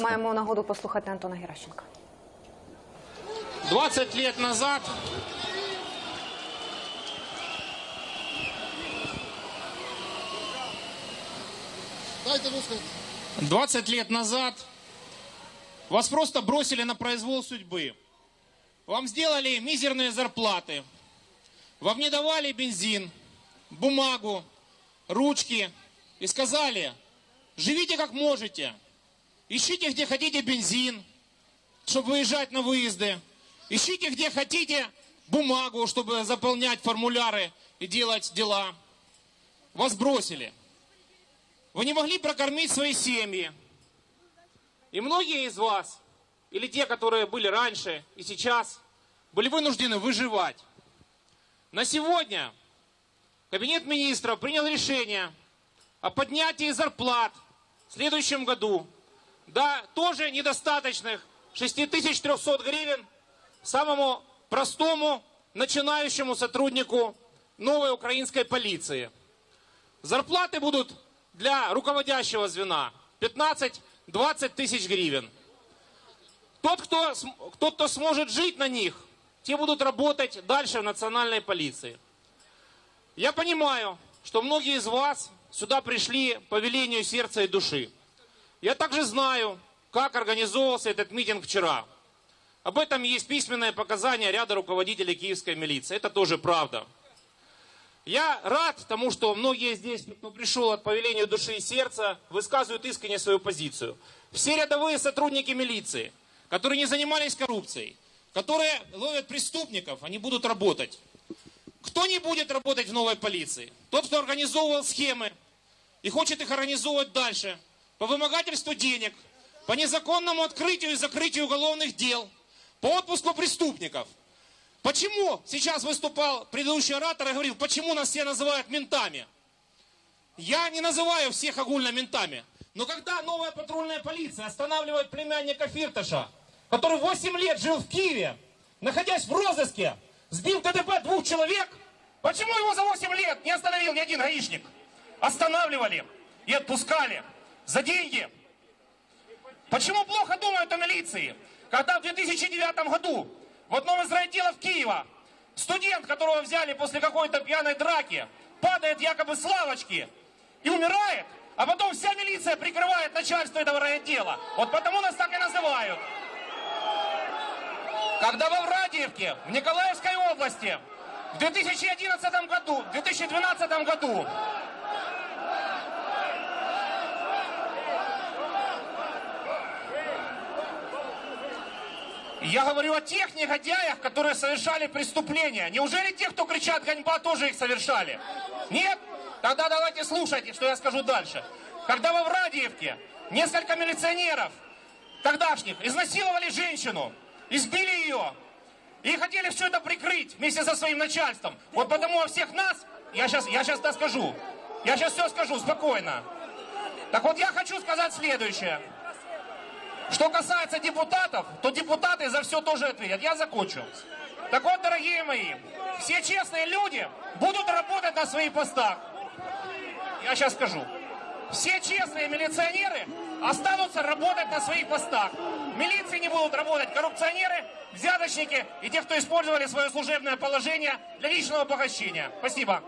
Маємо нагоду послухати Антона Геращенка. 20 лет назад Дайте высказать. 20 лет назад вас просто бросили на произвол судьбы. Вам сделали мизерные зарплаты. Вам не давали бензин, бумагу, ручки. И сказали, живите как можете. Ищите, где хотите бензин, чтобы выезжать на выезды. Ищите, где хотите бумагу, чтобы заполнять формуляры и делать дела. Вас бросили. Вы не могли прокормить свои семьи. И многие из вас, или те, которые были раньше и сейчас, были вынуждены выживать. На сегодня Кабинет министров принял решение о поднятии зарплат в следующем году до тоже недостаточных 6300 гривен самому простому начинающему сотруднику новой украинской полиции. Зарплаты будут для руководящего звена 15-20 тысяч гривен. Тот кто, тот, кто сможет жить на них, те будут работать дальше в национальной полиции. Я понимаю, что многие из вас сюда пришли по велению сердца и души. Я также знаю, как организовывался этот митинг вчера. Об этом есть письменное показания ряда руководителей киевской милиции. Это тоже правда. Я рад тому, что многие здесь, кто пришел от повелению души и сердца, высказывают искренне свою позицию. Все рядовые сотрудники милиции, которые не занимались коррупцией, которые ловят преступников, они будут работать. Кто не будет работать в новой полиции? Тот, кто организовывал схемы и хочет их организовывать дальше, по вымогательству денег, по незаконному открытию и закрытию уголовных дел, по отпуску преступников. Почему сейчас выступал предыдущий оратор и говорил, почему нас все называют ментами? Я не называю всех огульно ментами. Но когда новая патрульная полиция останавливает племянника Фирташа, который 8 лет жил в Киеве, находясь в розыске, сбил ДТП двух человек, почему его за 8 лет не остановил ни один гаишник? Останавливали и отпускали за деньги. Почему плохо думают о милиции? Когда в 2009 году в одном из райотделов Киева студент, которого взяли после какой-то пьяной драки, падает якобы с лавочки и умирает, а потом вся милиция прикрывает начальство этого райотдела. Вот потому нас так и называют. Когда во Врадиевке, в Николаевской области, в 2011 году, в 2012 году Я говорю о тех негодяях, которые совершали преступления. Неужели те, кто кричат «ганьба», тоже их совершали? Нет? Тогда давайте слушайте, что я скажу дальше. Когда во Врадиевке несколько милиционеров тогдашних изнасиловали женщину, избили ее, и хотели все это прикрыть вместе со своим начальством. Вот потому о всех нас, я сейчас, я сейчас скажу, я сейчас все скажу спокойно. Так вот я хочу сказать следующее. Что касается депутатов, то депутаты за все тоже ответят. Я закончу. Так вот, дорогие мои, все честные люди будут работать на своих постах. Я сейчас скажу. Все честные милиционеры останутся работать на своих постах. Милиции не будут работать коррупционеры, взяточники и те, кто использовали свое служебное положение для личного обогащения. Спасибо.